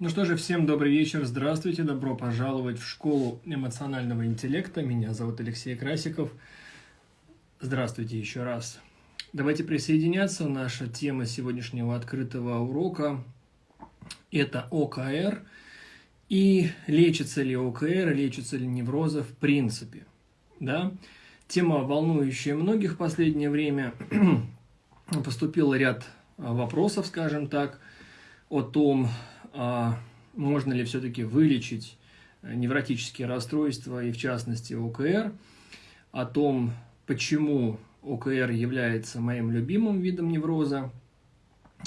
Ну что же, всем добрый вечер, здравствуйте, добро пожаловать в школу эмоционального интеллекта. Меня зовут Алексей Красиков. Здравствуйте еще раз. Давайте присоединяться. Наша тема сегодняшнего открытого урока – это ОКР. И лечится ли ОКР, лечится ли неврозы в принципе. Да? Тема, волнующая многих в последнее время. Поступил ряд вопросов, скажем так, о том, можно ли все-таки вылечить невротические расстройства и, в частности, ОКР, о том, почему ОКР является моим любимым видом невроза,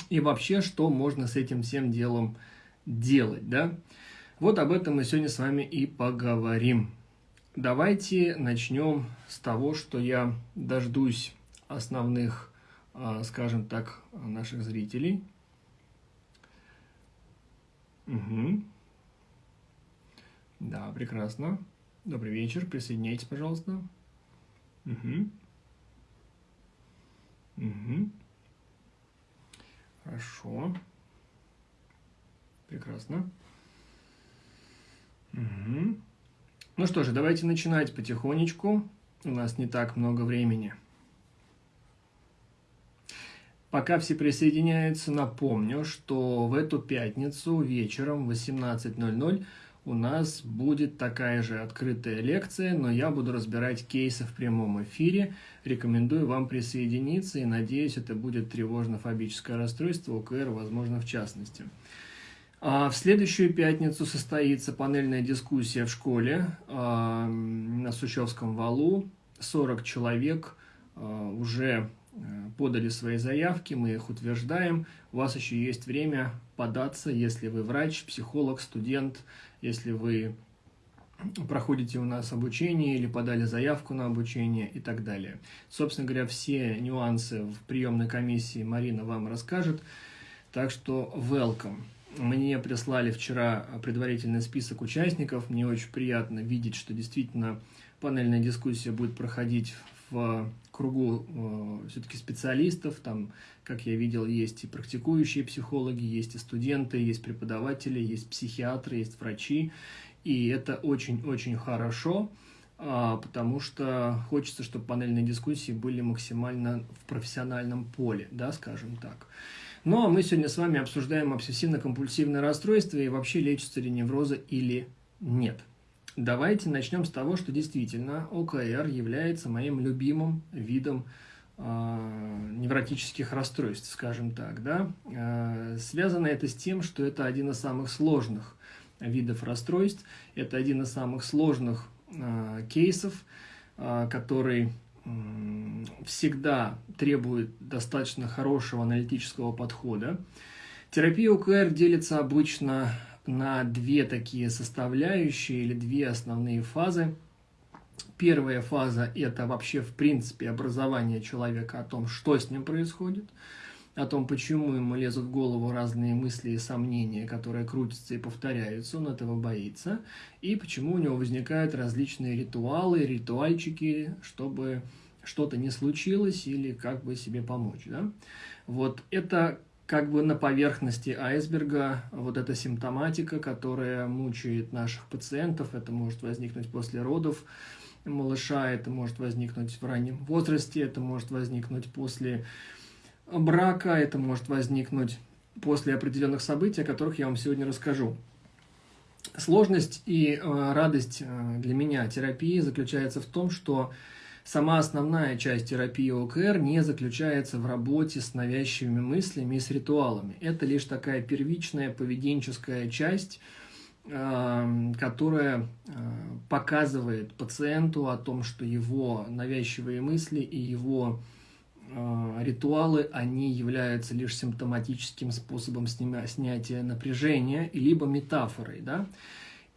и вообще, что можно с этим всем делом делать, да? Вот об этом мы сегодня с вами и поговорим. Давайте начнем с того, что я дождусь основных, а, скажем так, наших зрителей – Угу. Да, прекрасно. Добрый вечер, присоединяйтесь, пожалуйста. Угу. Угу. Хорошо. Прекрасно. Угу. Ну что же, давайте начинать потихонечку. У нас не так много времени. Пока все присоединяются, напомню, что в эту пятницу вечером в 18.00 у нас будет такая же открытая лекция, но я буду разбирать кейсы в прямом эфире. Рекомендую вам присоединиться и надеюсь, это будет тревожно-фобическое расстройство, ОКР, возможно, в частности. А в следующую пятницу состоится панельная дискуссия в школе а, на Сучевском валу. 40 человек а, уже подали свои заявки, мы их утверждаем. У вас еще есть время податься, если вы врач, психолог, студент, если вы проходите у нас обучение или подали заявку на обучение и так далее. Собственно говоря, все нюансы в приемной комиссии Марина вам расскажет. Так что welcome. Мне прислали вчера предварительный список участников. Мне очень приятно видеть, что действительно панельная дискуссия будет проходить в кругу э, все-таки специалистов, там, как я видел, есть и практикующие психологи, есть и студенты, есть преподаватели, есть психиатры, есть врачи, и это очень-очень хорошо, э, потому что хочется, чтобы панельные дискуссии были максимально в профессиональном поле, да, скажем так. Ну, а мы сегодня с вами обсуждаем обсессивно-компульсивное расстройство и вообще лечится ли невроза или нет. Давайте начнем с того, что действительно ОКР является моим любимым видом э, невротических расстройств, скажем так. Да? Э, связано это с тем, что это один из самых сложных видов расстройств, это один из самых сложных э, кейсов, э, который всегда требует достаточно хорошего аналитического подхода. Терапия ОКР делится обычно на две такие составляющие или две основные фазы. Первая фаза – это вообще, в принципе, образование человека о том, что с ним происходит, о том, почему ему лезут в голову разные мысли и сомнения, которые крутятся и повторяются, он этого боится, и почему у него возникают различные ритуалы, ритуальчики, чтобы что-то не случилось или как бы себе помочь. Да? Вот это как бы на поверхности айсберга вот эта симптоматика, которая мучает наших пациентов. Это может возникнуть после родов малыша, это может возникнуть в раннем возрасте, это может возникнуть после брака, это может возникнуть после определенных событий, о которых я вам сегодня расскажу. Сложность и э, радость э, для меня терапии заключается в том, что Сама основная часть терапии ОКР не заключается в работе с навязчивыми мыслями и с ритуалами. Это лишь такая первичная поведенческая часть, э, которая э, показывает пациенту о том, что его навязчивые мысли и его э, ритуалы, они являются лишь симптоматическим способом снятия напряжения, либо метафорой. Да?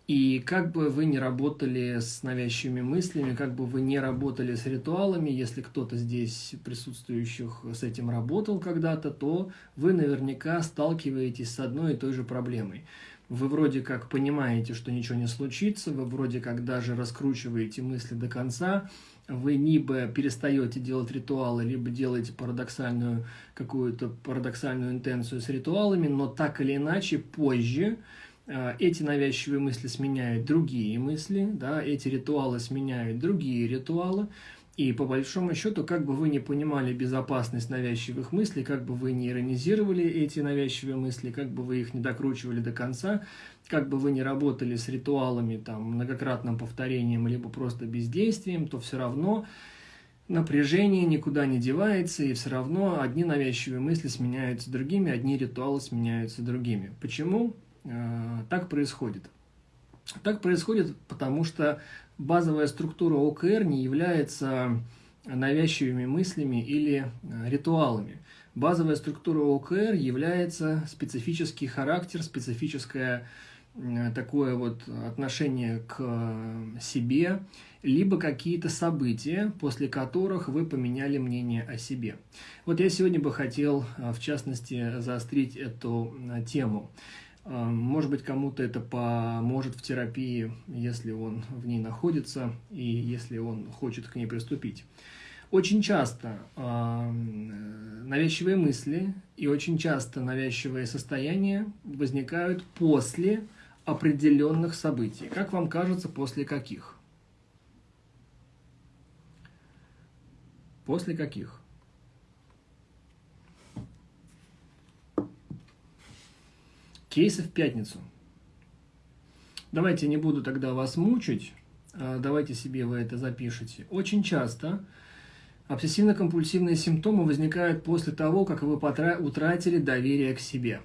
И как бы вы не работали с навязчивыми мыслями, как бы вы не работали с ритуалами, если кто-то здесь присутствующих с этим работал когда-то, то вы наверняка сталкиваетесь с одной и той же проблемой. вы вроде как понимаете, что ничего не случится, вы вроде как даже раскручиваете мысли до конца, вы либо перестаете делать ритуалы, либо делаете парадоксальную какую-то парадоксальную интенцию с ритуалами, но так или иначе позже эти навязчивые мысли сменяют другие мысли, да, эти ритуалы сменяют другие ритуалы, и по большому счету, как бы вы не понимали безопасность навязчивых мыслей, как бы вы не иронизировали эти навязчивые мысли, как бы вы их не докручивали до конца, как бы вы не работали с ритуалами, там, многократным повторением, либо просто бездействием, то все равно напряжение никуда не девается, и все равно одни навязчивые мысли сменяются другими, одни ритуалы сменяются другими. Почему так происходит? Так происходит, потому что базовая структура ОКР не является навязчивыми мыслями или э, ритуалами. Базовая структура ОКР является специфический характер, специфическое э, такое вот отношение к э, себе, либо какие-то события, после которых вы поменяли мнение о себе. Вот я сегодня бы хотел, в частности, заострить эту тему. Может быть, кому-то это поможет в терапии, если он в ней находится и если он хочет к ней приступить. Очень часто э, навязчивые мысли и очень часто навязчивые состояния возникают после определенных событий. Как вам кажется, после каких? После каких? Кейсы в пятницу. Давайте не буду тогда вас мучить, а давайте себе вы это запишите. Очень часто обсессивно-компульсивные симптомы возникают после того, как вы утратили доверие к себе.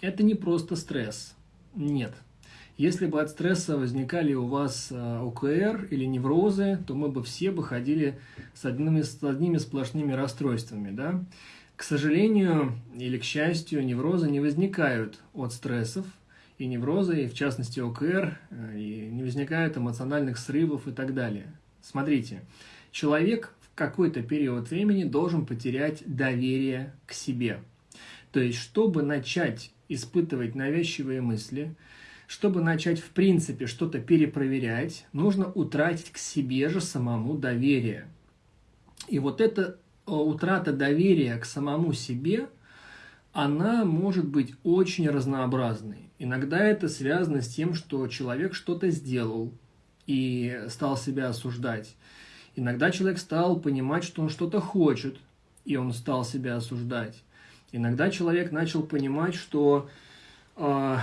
Это не просто стресс. Нет. Если бы от стресса возникали у вас а, ОКР или неврозы, то мы бы все бы ходили с одними, с одними сплошными расстройствами. Да? К сожалению или к счастью, неврозы не возникают от стрессов, и неврозы, и в частности ОКР, э, и не возникают эмоциональных срывов и так далее. Смотрите, человек в какой-то период времени должен потерять доверие к себе. То есть, чтобы начать испытывать навязчивые мысли, чтобы начать в принципе что-то перепроверять, нужно утратить к себе же самому доверие. И вот это утрата доверия к самому себе, она может быть очень разнообразной. Иногда это связано с тем, что человек что-то сделал и стал себя осуждать. Иногда человек стал понимать, что он что-то хочет, и он стал себя осуждать. Иногда человек начал понимать, что э,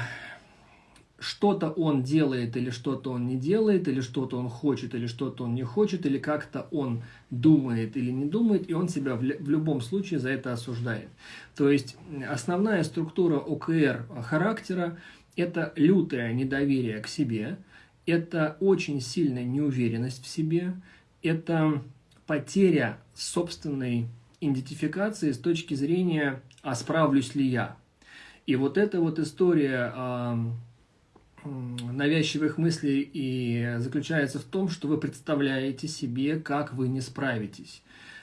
что-то он делает или что-то он не делает, или что-то он хочет или что-то он не хочет, или как-то он думает или не думает, и он себя в, любом случае за это осуждает. То есть основная структура ОКР характера – это лютое недоверие к себе, это очень сильная неуверенность в себе, это потеря собственной идентификации с точки зрения «а справлюсь ли я?». И вот эта вот история навязчивых мыслей и заключается в том, что вы представляете себе, как вы не справитесь.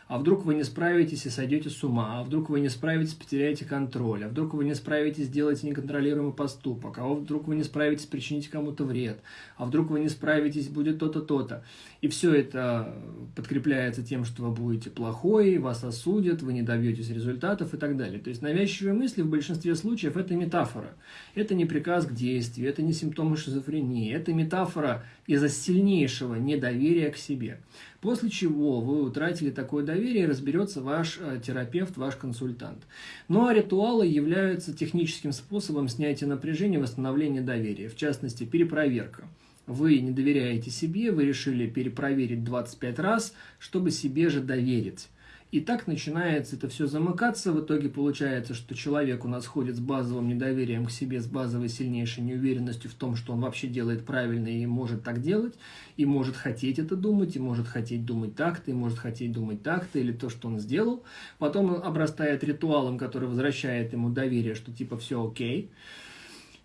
А вдруг вы не справитесь и сойдете с ума, а вдруг вы не справитесь, потеряете контроль, а вдруг вы не справитесь, сделаете неконтролируемый поступок, а вдруг вы не справитесь, причините кому-то вред, а вдруг вы не справитесь, будет то-то, то-то. И все это подкрепляется тем, что вы будете плохой, вас осудят, вы не добьетесь результатов и так далее. То есть навязчивые мысли в большинстве случаев это метафора. Это не приказ к действию, это не симптомы шизофрении, это метафора из-за сильнейшего недоверия к себе. После чего вы утратили такое доверие, разберется ваш э, терапевт, ваш консультант. Ну а ритуалы являются техническим способом снятия напряжения, восстановления доверия, в частности перепроверка. Вы не доверяете себе, вы решили перепроверить 25 раз, чтобы себе же доверить. И так начинается это все замыкаться. В итоге получается, что человек у нас ходит с базовым недоверием к себе, с базовой сильнейшей неуверенностью в том, что он вообще делает правильно и может так делать, и может хотеть это думать, и может хотеть думать так-то, и может хотеть думать так-то, или то, что он сделал. Потом он обрастает ритуалом, который возвращает ему доверие, что типа все окей.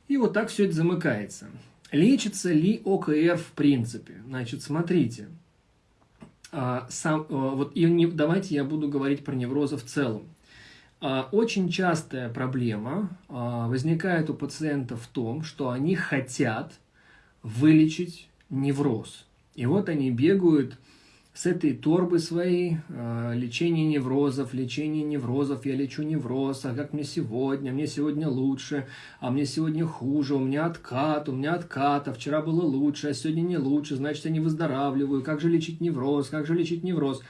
И вот так все это замыкается. Лечится ли ОКР в принципе? Значит, смотрите. А, сам, а, вот и не, давайте я буду говорить про неврозы в целом. А, очень частая проблема а, возникает у пациентов в том, что они хотят вылечить невроз. И вот они бегают с этой торбы своей, э, лечение неврозов, лечение неврозов, я лечу невроз, а как мне сегодня, мне сегодня лучше, а мне сегодня хуже, у меня откат, у меня откат, а вчера было лучше, а сегодня не лучше, значит, я не выздоравливаю, как же лечить невроз, как же лечить невроз.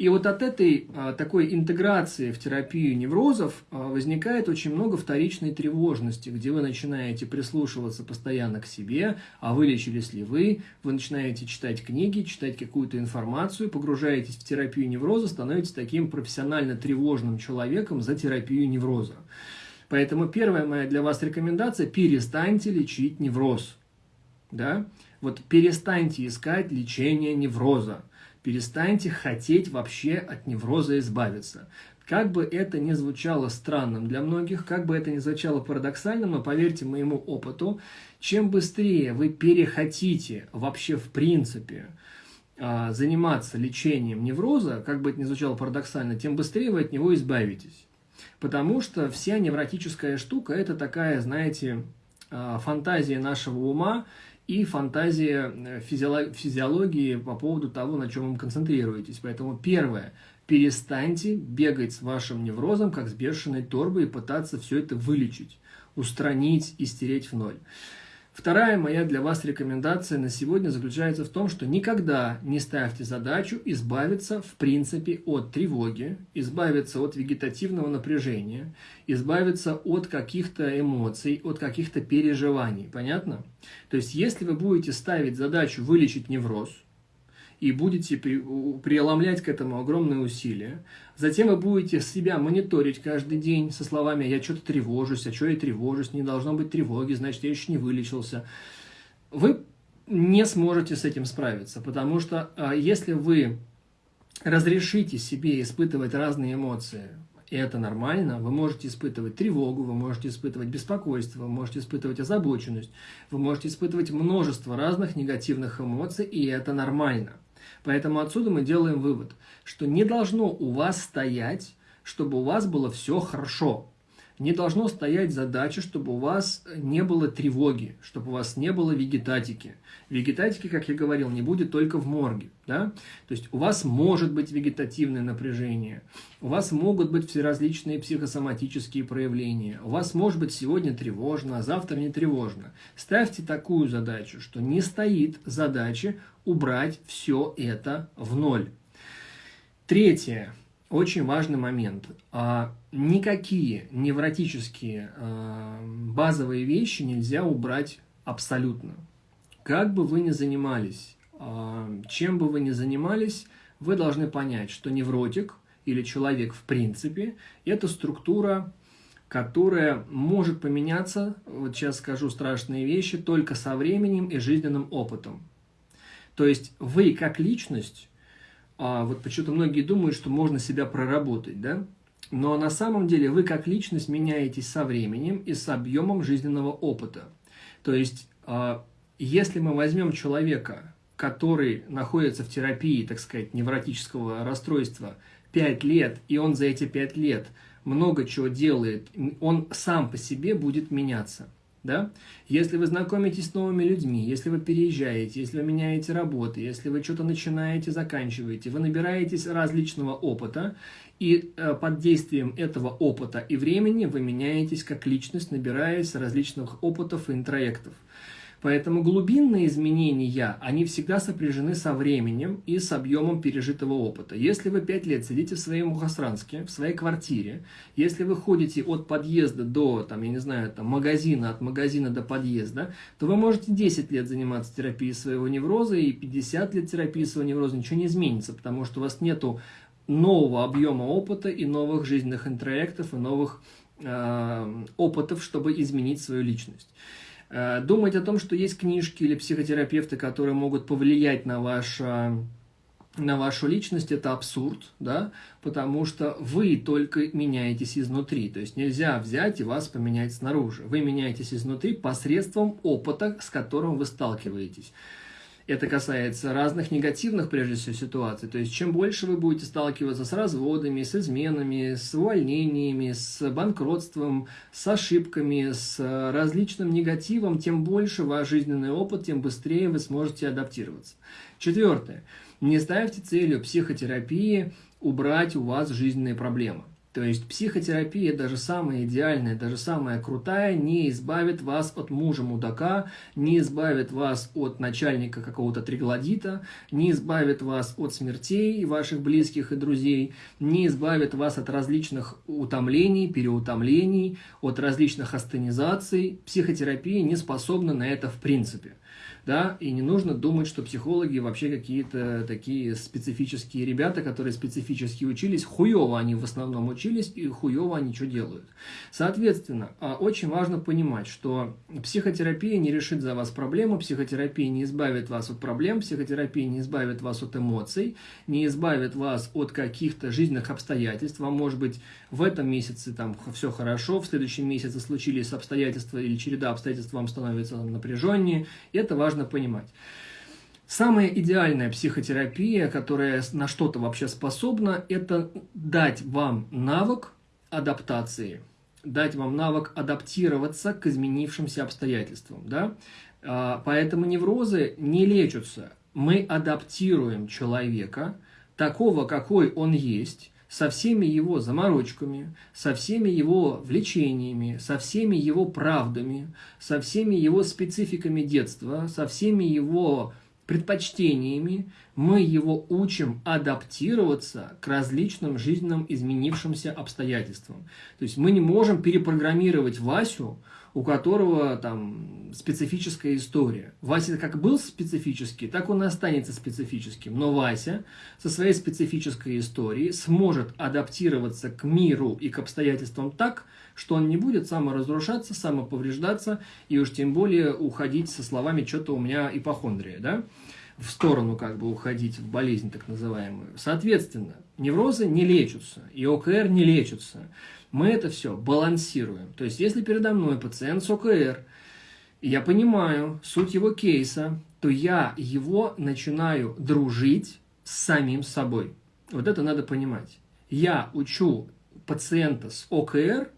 И вот от этой а, такой интеграции в терапию неврозов а, возникает очень много вторичной тревожности, где вы начинаете прислушиваться постоянно к себе, а вылечились ли вы, вы начинаете читать книги, читать какую-то информацию, погружаетесь в терапию невроза, становитесь таким профессионально тревожным человеком за терапию невроза. Поэтому первая моя для вас рекомендация – перестаньте лечить невроз. Да? Вот перестаньте искать лечение невроза. Перестаньте хотеть вообще от невроза избавиться. Как бы это ни звучало странным для многих, как бы это ни звучало парадоксальным, но поверьте моему опыту, чем быстрее вы перехотите вообще в принципе а, заниматься лечением невроза, как бы это ни звучало парадоксально, тем быстрее вы от него избавитесь. Потому что вся невротическая штука – это такая, знаете, а, фантазия нашего ума, и фантазия э, физиологии по поводу того, на чем вы концентрируетесь. Поэтому первое, перестаньте бегать с вашим неврозом, как с бешеной торбой, и пытаться все это вылечить, устранить и стереть в ноль. Вторая моя для вас рекомендация на сегодня заключается в том, что никогда не ставьте задачу избавиться в принципе от тревоги, избавиться от вегетативного напряжения, избавиться от каких-то эмоций, от каких-то переживаний. Понятно? То есть, если вы будете ставить задачу вылечить невроз, и будете преломлять к этому огромные усилия. Затем вы будете себя мониторить каждый день со словами «я что-то тревожусь, а что я тревожусь, не должно быть тревоги, значит, я еще не вылечился». Вы не сможете с этим справиться, потому что а, если вы разрешите себе испытывать разные эмоции, и это нормально, вы можете испытывать тревогу, вы можете испытывать беспокойство, вы можете испытывать озабоченность, вы можете испытывать множество разных негативных эмоций, и это нормально. Поэтому отсюда мы делаем вывод, что не должно у вас стоять, чтобы у вас было все хорошо. Не должно стоять задача, чтобы у вас не было тревоги, чтобы у вас не было вегетатики. Вегетатики, как я говорил, не будет только в морге. Да? То есть у вас может быть вегетативное напряжение, у вас могут быть все психосоматические проявления, у вас может быть сегодня тревожно, а завтра не тревожно. Ставьте такую задачу, что не стоит задача убрать все это в ноль. Третье очень важный момент. А, никакие невротические а, базовые вещи нельзя убрать абсолютно. Как бы вы ни занимались, а, чем бы вы ни занимались, вы должны понять, что невротик или человек в принципе – это структура, которая может поменяться, вот сейчас скажу страшные вещи, только со временем и жизненным опытом. То есть вы как личность а, вот почему-то многие думают, что можно себя проработать, да? Но на самом деле вы как личность меняетесь со временем и с объемом жизненного опыта. То есть, а, если мы возьмем человека, который находится в терапии, так сказать, невротического расстройства 5 лет, и он за эти 5 лет много чего делает, он сам по себе будет меняться – да? Если вы знакомитесь с новыми людьми, если вы переезжаете, если вы меняете работы, если вы что-то начинаете, заканчиваете, вы набираетесь различного опыта, и э, под действием этого опыта и времени вы меняетесь как личность, набираясь различных опытов и интроектов. Поэтому глубинные изменения, они всегда сопряжены со временем и с объемом пережитого опыта. Если вы 5 лет сидите в своей Мухасранске, в своей квартире, если вы ходите от подъезда до, там, я не знаю, там, магазина, от магазина до подъезда, то вы можете 10 лет заниматься терапией своего невроза и 50 лет терапии своего невроза, ничего не изменится, потому что у вас нету нового объема опыта и новых жизненных интроектов и новых э, опытов, чтобы изменить свою личность. Э, думать о том, что есть книжки или психотерапевты, которые могут повлиять на ваш на вашу личность, это абсурд, да, потому что вы только меняетесь изнутри, то есть нельзя взять и вас поменять снаружи. Вы меняетесь изнутри посредством опыта, с которым вы сталкиваетесь. Это касается разных негативных, прежде всего, ситуаций. То есть, чем больше вы будете сталкиваться с разводами, с изменами, с увольнениями, с банкротством, с ошибками, с различным негативом, тем больше ваш жизненный опыт, тем быстрее вы сможете адаптироваться. Четвертое. Не ставьте целью психотерапии убрать у вас жизненные проблемы. То есть психотерапия, даже самая идеальная, даже самая крутая, не избавит вас от мужа-мудака, не избавит вас от начальника какого-то триглодита, не избавит вас от смертей ваших близких и друзей, не избавит вас от различных утомлений, переутомлений, от различных астенизаций. Психотерапия не способна на это в принципе да, и не нужно думать, что психологи вообще какие-то такие специфические ребята, которые специфически учились, хуево они в основном учились, и хуево они что делают. Соответственно, а, очень важно понимать, что психотерапия не решит за вас проблему, психотерапия не избавит вас от проблем, психотерапия не избавит вас от эмоций, не избавит вас от каких-то жизненных обстоятельств, вам может быть в этом месяце там все хорошо, в следующем месяце случились обстоятельства или череда обстоятельств вам становится напряженнее, это важно важно понимать. Самая идеальная психотерапия, которая на что-то вообще способна, это дать вам навык адаптации, дать вам навык адаптироваться к изменившимся обстоятельствам. Да? А, поэтому неврозы не лечатся. Мы адаптируем человека, такого, какой он есть, со всеми его заморочками, со всеми его влечениями, со всеми его правдами, со всеми его спецификами детства, со всеми его предпочтениями, мы его учим адаптироваться к различным жизненным изменившимся обстоятельствам. То есть мы не можем перепрограммировать Васю, у которого там специфическая история. Вася как был специфический, так он и останется специфическим. Но Вася со своей специфической историей сможет адаптироваться к миру и к обстоятельствам так, что он не будет саморазрушаться, самоповреждаться и уж тем более уходить со словами «что-то у меня ипохондрия». Да? в сторону как бы уходить в болезнь так называемую. Соответственно, неврозы не лечатся, и ОКР не лечатся мы это все балансируем. То есть, если передо мной пациент с ОКР, я понимаю суть его кейса, то я его начинаю дружить с самим собой. Вот это надо понимать. Я учу пациента с ОКР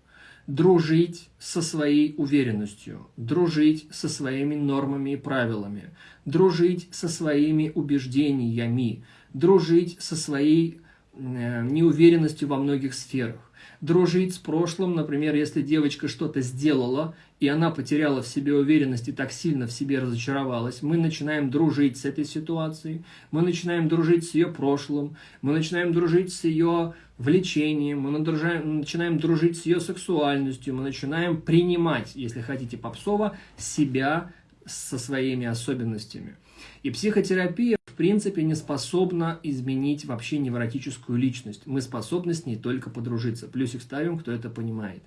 дружить со своей уверенностью, дружить со своими нормами и правилами, дружить со своими убеждениями, дружить со своей э, неуверенностью во многих сферах дружить с прошлым. Например, если девочка что-то сделала, и она потеряла в себе уверенность и так сильно в себе разочаровалась, мы начинаем дружить с этой ситуацией, мы начинаем дружить с ее прошлым, мы начинаем дружить с ее влечением, мы начинаем дружить с ее сексуальностью, мы начинаем принимать, если хотите попсово, себя со своими особенностями. И психотерапия в принципе не способна изменить вообще невротическую личность. Мы способны с ней только подружиться. Плюсик ставим, кто это понимает.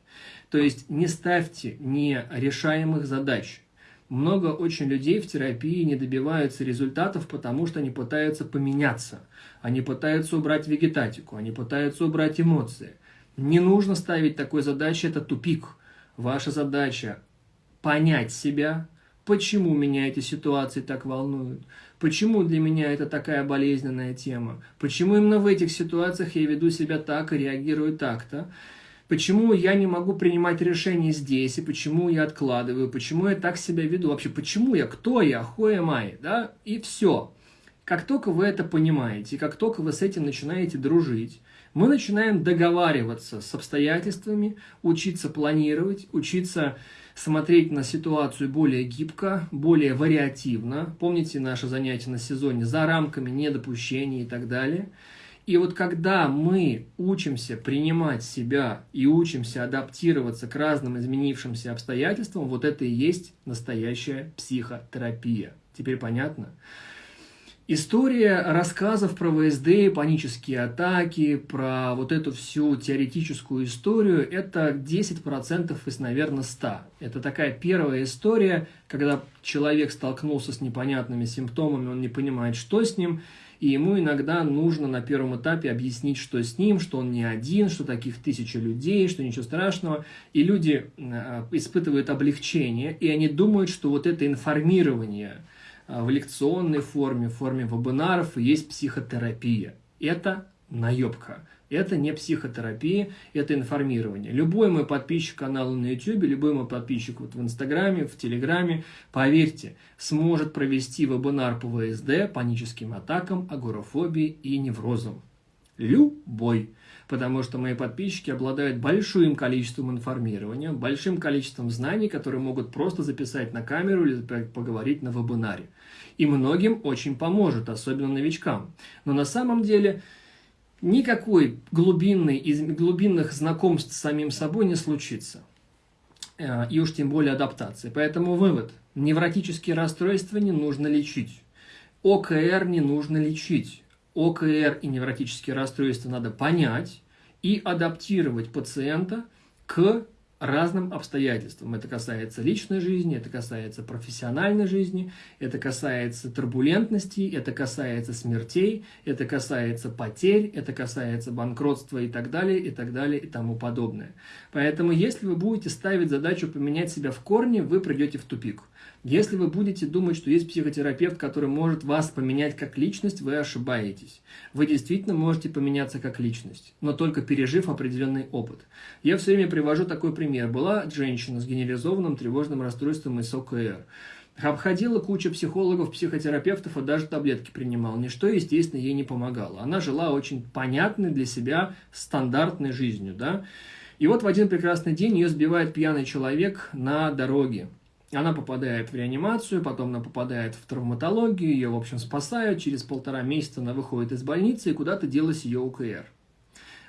То есть не ставьте нерешаемых задач. Много очень людей в терапии не добиваются результатов, потому что они пытаются поменяться. Они пытаются убрать вегетатику, они пытаются убрать эмоции. Не нужно ставить такой задачи, это тупик. Ваша задача понять себя, почему меня эти ситуации так волнуют, почему для меня это такая болезненная тема, почему именно в этих ситуациях я веду себя так и реагирую так-то, почему я не могу принимать решения здесь, и почему я откладываю, почему я так себя веду, вообще почему я, кто я, хуя май, да, и все. Как только вы это понимаете, как только вы с этим начинаете дружить, мы начинаем договариваться с обстоятельствами, учиться планировать, учиться смотреть на ситуацию более гибко, более вариативно. Помните наше занятие на сезоне за рамками недопущения и так далее. И вот когда мы учимся принимать себя и учимся адаптироваться к разным изменившимся обстоятельствам, вот это и есть настоящая психотерапия. Теперь понятно? История рассказов про ВСД, панические атаки, про вот эту всю теоретическую историю, это 10% из, наверное, 100. Это такая первая история, когда человек столкнулся с непонятными симптомами, он не понимает, что с ним, и ему иногда нужно на первом этапе объяснить, что с ним, что он не один, что таких тысяча людей, что ничего страшного. И люди э, испытывают облегчение, и они думают, что вот это информирование – в лекционной форме, в форме вебинаров, есть психотерапия. Это наебка. Это не психотерапия, это информирование. Любой мой подписчик канала на YouTube, любой мой подписчик вот в Инстаграме, в Телеграме, поверьте, сможет провести вебинар по ВСД, паническим атакам, агорафобии и неврозам. Любой. Потому что мои подписчики обладают большим количеством информирования, большим количеством знаний, которые могут просто записать на камеру или поговорить на вебинаре. И многим очень поможет, особенно новичкам. Но на самом деле никакой глубинной, из глубинных знакомств с самим собой не случится. Э, и уж тем более адаптации. Поэтому вывод. Невротические расстройства не нужно лечить. ОКР не нужно лечить. ОКР и невротические расстройства надо понять и адаптировать пациента к разным обстоятельствам. Это касается личной жизни, это касается профессиональной жизни, это касается турбулентности, это касается смертей, это касается потерь, это касается банкротства и так далее, и так далее, и тому подобное. Поэтому, если вы будете ставить задачу поменять себя в корне, вы придете в тупик. Если вы будете думать, что есть психотерапевт, который может вас поменять как личность, вы ошибаетесь. Вы действительно можете поменяться как личность, но только пережив определенный опыт. Я все время привожу такой пример. Была женщина с генерализованным тревожным расстройством из ОКР. Обходила кучу психологов, психотерапевтов и даже таблетки принимала. Ничто, естественно, ей не помогало. Она жила очень понятной для себя стандартной жизнью. Да? И вот в один прекрасный день ее сбивает пьяный человек на дороге. Она попадает в реанимацию, потом она попадает в травматологию, ее, в общем, спасают. Через полтора месяца она выходит из больницы, и куда-то делась ее УКР.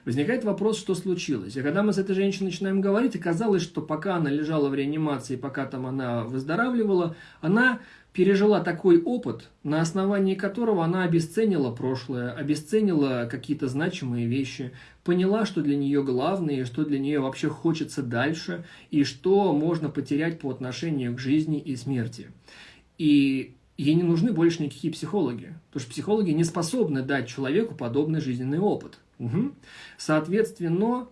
Возникает вопрос, что случилось. И когда мы с этой женщиной начинаем говорить, оказалось, что пока она лежала в реанимации, пока там она выздоравливала, она пережила такой опыт, на основании которого она обесценила прошлое, обесценила какие-то значимые вещи, поняла, что для нее главное, что для нее вообще хочется дальше, и что можно потерять по отношению к жизни и смерти. И ей не нужны больше никакие психологи, потому что психологи не способны дать человеку подобный жизненный опыт. Угу. Соответственно,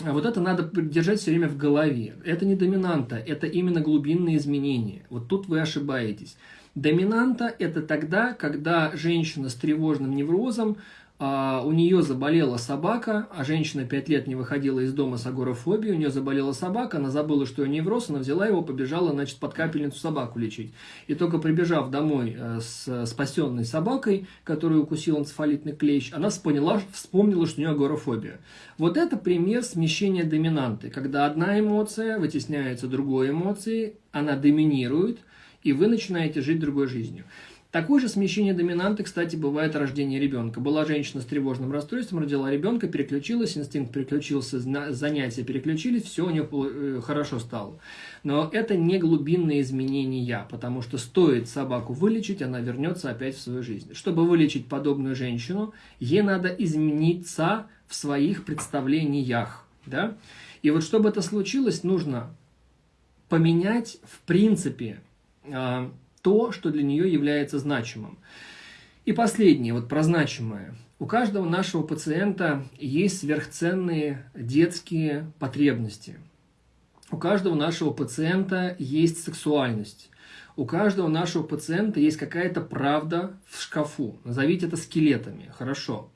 вот это надо держать все время в голове. Это не доминанта, это именно глубинные изменения. Вот тут вы ошибаетесь. Доминанта – это тогда, когда женщина с тревожным неврозом а, у нее заболела собака, а женщина 5 лет не выходила из дома с агорафобией, у нее заболела собака, она забыла, что у нее невроз, она взяла его, побежала, значит, под капельницу собаку лечить. И только прибежав домой э, с спасенной собакой, которую укусил энцефалитный клещ, она поняла, вспомнила, что у нее агорафобия. Вот это пример смещения доминанты, когда одна эмоция вытесняется другой эмоцией, она доминирует, и вы начинаете жить другой жизнью. Такое же смещение доминанты, кстати, бывает рождение ребенка. Была женщина с тревожным расстройством, родила ребенка, переключилась, инстинкт переключился, занятия переключились, все у нее э, хорошо стало. Но это не глубинные изменения, потому что стоит собаку вылечить, она вернется опять в свою жизнь. Чтобы вылечить подобную женщину, ей надо измениться в своих представлениях. Да? И вот чтобы это случилось, нужно поменять в принципе а, то, что для нее является значимым. И последнее, вот про значимое. У каждого нашего пациента есть сверхценные детские потребности. У каждого нашего пациента есть сексуальность. У каждого нашего пациента есть какая-то правда в шкафу. Назовите это скелетами. Хорошо.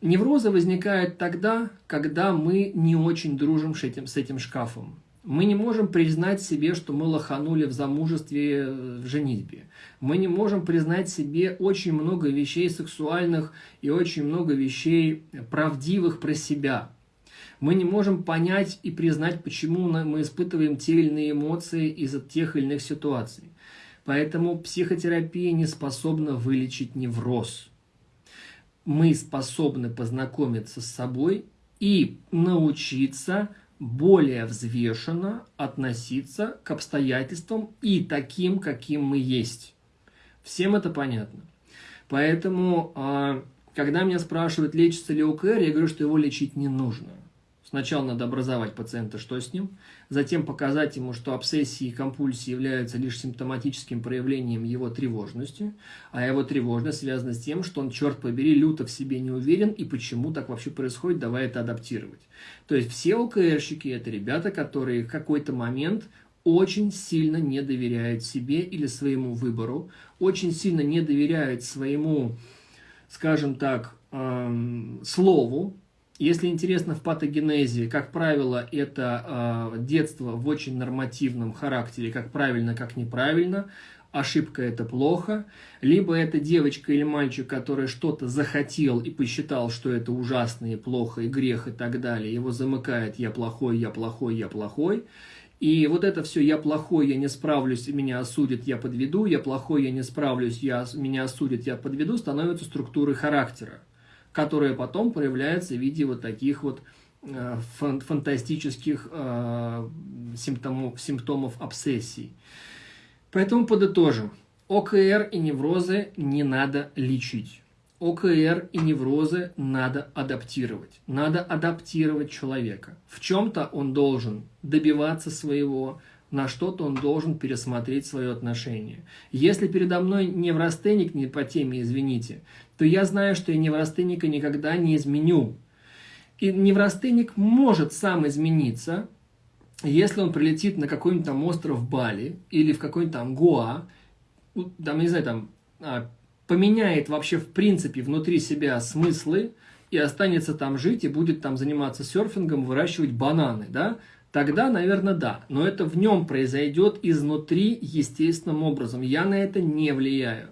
Неврозы возникают тогда, когда мы не очень дружим с этим, с этим шкафом. Мы не можем признать себе, что мы лоханули в замужестве, э, в женитьбе. Мы не можем признать себе очень много вещей сексуальных и очень много вещей правдивых про себя. Мы не можем понять и признать, почему мы испытываем те или иные эмоции из-за тех или иных ситуаций. Поэтому психотерапия не способна вылечить невроз. Мы способны познакомиться с собой и научиться более взвешенно относиться к обстоятельствам и таким, каким мы есть. Всем это понятно. Поэтому, а, когда меня спрашивают, лечится ли ОКР, я говорю, что его лечить не нужно. Сначала надо образовать пациента, что с ним, затем показать ему, что обсессии и компульсии являются лишь симптоматическим проявлением его тревожности, а его тревожность связана с тем, что он, черт побери, люто в себе не уверен и почему так вообще происходит, давай это адаптировать. То есть все ОКРщики – это ребята, которые в какой-то момент очень сильно не доверяют себе или своему выбору, очень сильно не доверяют своему, скажем так, эм, слову. Если интересно в патогенезе, как правило, это э, детство в очень нормативном характере, как правильно, как неправильно, ошибка это плохо, либо это девочка или мальчик, который что-то захотел и посчитал, что это ужасно и плохо, и грех и так далее, его замыкает «я плохой, я плохой, я плохой», и вот это все «я плохой, я не справлюсь, меня осудят, я подведу», «я плохой, я не справлюсь, я, меня осудят, я подведу» становится структурой характера, которая потом проявляется в виде вот таких вот э, фантастических э, симптомов, симптомов обсессий. Поэтому подытожим. ОКР и неврозы не надо лечить. ОКР и неврозы надо адаптировать. Надо адаптировать человека. В чем-то он должен добиваться своего, на что-то он должен пересмотреть свое отношение. Если передо мной неврастеник не по теме, извините, то я знаю, что я неврастеника никогда не изменю. И неврастеник может сам измениться, если он прилетит на какой-нибудь там остров Бали или в какой-нибудь там Гоа, там, не знаю, там, а, поменяет вообще в принципе внутри себя смыслы и останется там жить и будет там заниматься серфингом, выращивать бананы, да, тогда, наверное, да. Но это в нем произойдет изнутри естественным образом. Я на это не влияю.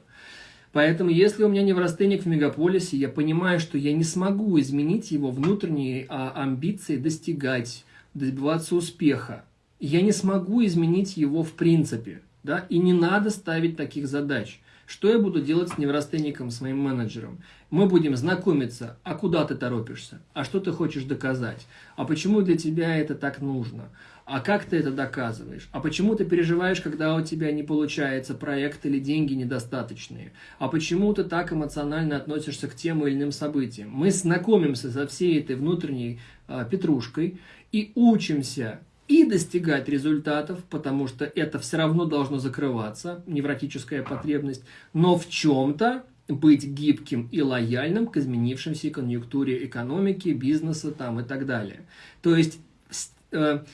Поэтому, если у меня неврастенник в мегаполисе, я понимаю, что я не смогу изменить его внутренние а, амбиции достигать, добиваться успеха. Я не смогу изменить его в принципе. Да? И не надо ставить таких задач. Что я буду делать с неврастенником, с моим менеджером? Мы будем знакомиться, а куда ты торопишься? А что ты хочешь доказать? А почему для тебя это так нужно? А как ты это доказываешь? А почему ты переживаешь, когда у тебя не получается проект или деньги недостаточные? А почему ты так эмоционально относишься к тем или иным событиям? Мы знакомимся со всей этой внутренней э, петрушкой и учимся достигать результатов, потому что это все равно должно закрываться, невротическая потребность, но в чем-то быть гибким и лояльным к изменившимся конъюнктуре экономики, бизнеса там и так далее. То есть э,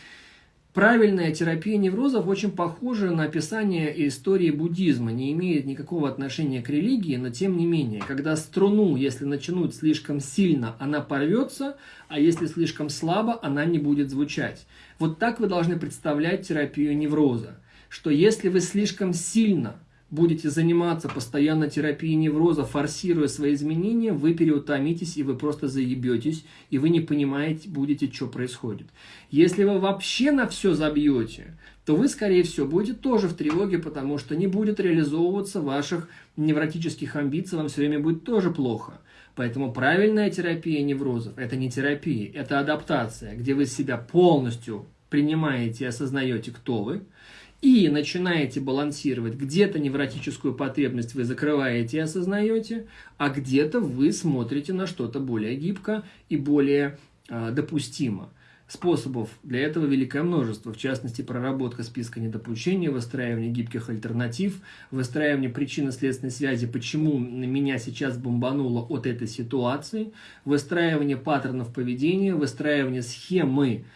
Правильная терапия неврозов очень похожа на описание истории буддизма, не имеет никакого отношения к религии, но тем не менее, когда струну, если начнуть слишком сильно, она порвется, а если слишком слабо, она не будет звучать. Вот так вы должны представлять терапию невроза, что если вы слишком сильно будете заниматься постоянно терапией невроза, форсируя свои изменения, вы переутомитесь и вы просто заебетесь, и вы не понимаете, будете, что происходит. Если вы вообще на все забьете, то вы, скорее всего, будете тоже в тревоге, потому что не будет реализовываться ваших невротических амбиций, вам все время будет тоже плохо. Поэтому правильная терапия неврозов – это не терапия, это адаптация, где вы себя полностью принимаете и осознаете, кто вы – и начинаете балансировать. Где-то невротическую потребность вы закрываете и осознаете, а где-то вы смотрите на что-то более гибко и более э, допустимо. Способов для этого великое множество, в частности, проработка списка недопущений, выстраивание гибких альтернатив, выстраивание причинно-следственной связи, почему меня сейчас бомбануло от этой ситуации, выстраивание паттернов поведения, выстраивание схемы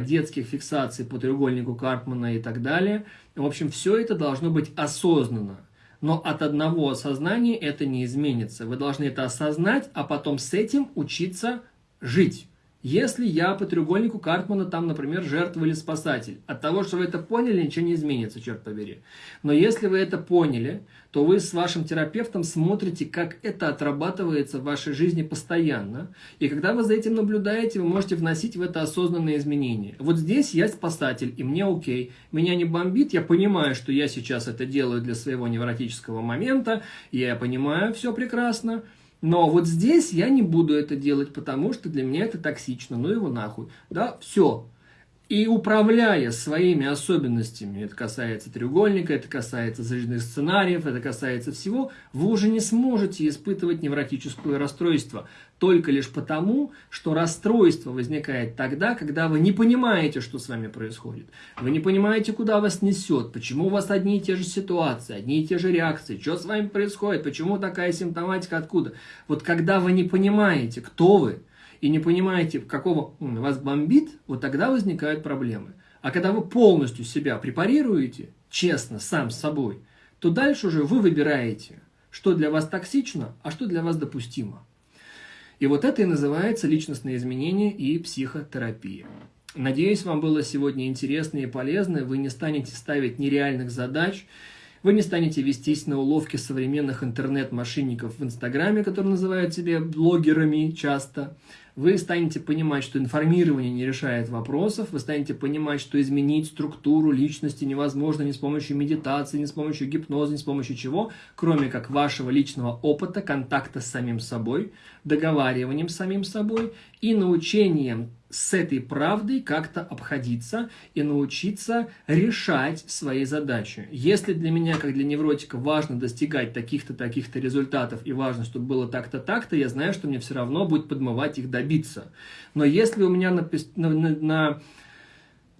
детских фиксаций по треугольнику Карпмана и так далее. В общем, все это должно быть осознанно. Но от одного осознания это не изменится. Вы должны это осознать, а потом с этим учиться жить. Если я по треугольнику Картмана там, например, жертва или спасатель, от того, что вы это поняли, ничего не изменится, черт побери. Но если вы это поняли, то вы с вашим терапевтом смотрите, как это отрабатывается в вашей жизни постоянно. И когда вы за этим наблюдаете, вы можете вносить в это осознанные изменения. Вот здесь я спасатель, и мне окей. Меня не бомбит, я понимаю, что я сейчас это делаю для своего невротического момента, я понимаю все прекрасно. Но вот здесь я не буду это делать, потому что для меня это токсично, ну его нахуй. Да, все. И управляя своими особенностями, это касается треугольника, это касается зажженных сценариев, это касается всего, вы уже не сможете испытывать невротическое расстройство. Только лишь потому, что расстройство возникает тогда, когда вы не понимаете, что с вами происходит. Вы не понимаете, куда вас несет, почему у вас одни и те же ситуации, одни и те же реакции, что с вами происходит, почему такая симптоматика, откуда. Вот когда вы не понимаете, кто вы, и не понимаете, какого вас бомбит, вот тогда возникают проблемы. А когда вы полностью себя препарируете, честно, сам с собой, то дальше уже вы выбираете, что для вас токсично, а что для вас допустимо. И вот это и называется личностное изменение и психотерапия. Надеюсь, вам было сегодня интересно и полезно. Вы не станете ставить нереальных задач, вы не станете вестись на уловки современных интернет-мошенников в Инстаграме, которые называют себя блогерами часто. Вы станете понимать, что информирование не решает вопросов, вы станете понимать, что изменить структуру личности невозможно ни с помощью медитации, ни с помощью гипноза, ни с помощью чего, кроме как вашего личного опыта, контакта с самим собой, договариванием с самим собой и научением с этой правдой как-то обходиться и научиться решать свои задачи. Если для меня, как для невротика, важно достигать таких-то, таких-то результатов и важно, чтобы было так-то, так-то, я знаю, что мне все равно будет подмывать их добиться. Но если у меня на, на, на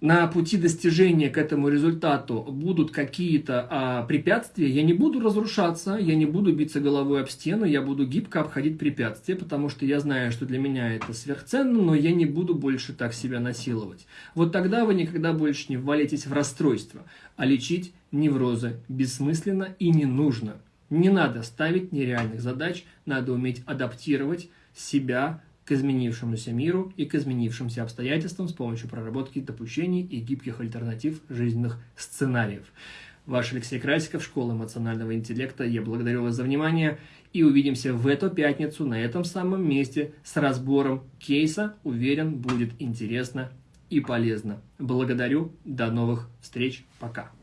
на пути достижения к этому результату будут какие-то а, препятствия, я не буду разрушаться, я не буду биться головой об стену, я буду гибко обходить препятствия, потому что я знаю, что для меня это сверхценно, но я не буду больше так себя насиловать. Вот тогда вы никогда больше не ввалитесь в расстройство, а лечить неврозы бессмысленно и не нужно. Не надо ставить нереальных задач, надо уметь адаптировать себя к изменившемуся миру и к изменившимся обстоятельствам с помощью проработки допущений и гибких альтернатив жизненных сценариев. Ваш Алексей Красиков, Школа эмоционального интеллекта. Я благодарю вас за внимание и увидимся в эту пятницу на этом самом месте с разбором кейса. Уверен, будет интересно и полезно. Благодарю. До новых встреч. Пока.